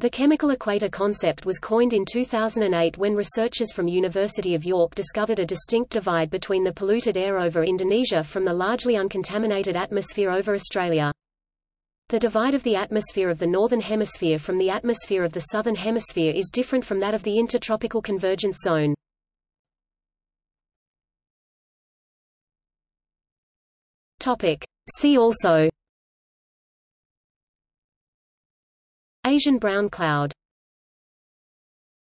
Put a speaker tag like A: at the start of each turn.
A: The chemical equator concept was coined in 2008 when researchers from University of York discovered a distinct divide between the polluted air over Indonesia from the largely uncontaminated atmosphere over Australia. The divide of the atmosphere of the Northern Hemisphere from the atmosphere of the Southern Hemisphere is different from that of the Intertropical Convergence Zone. See also Asian brown cloud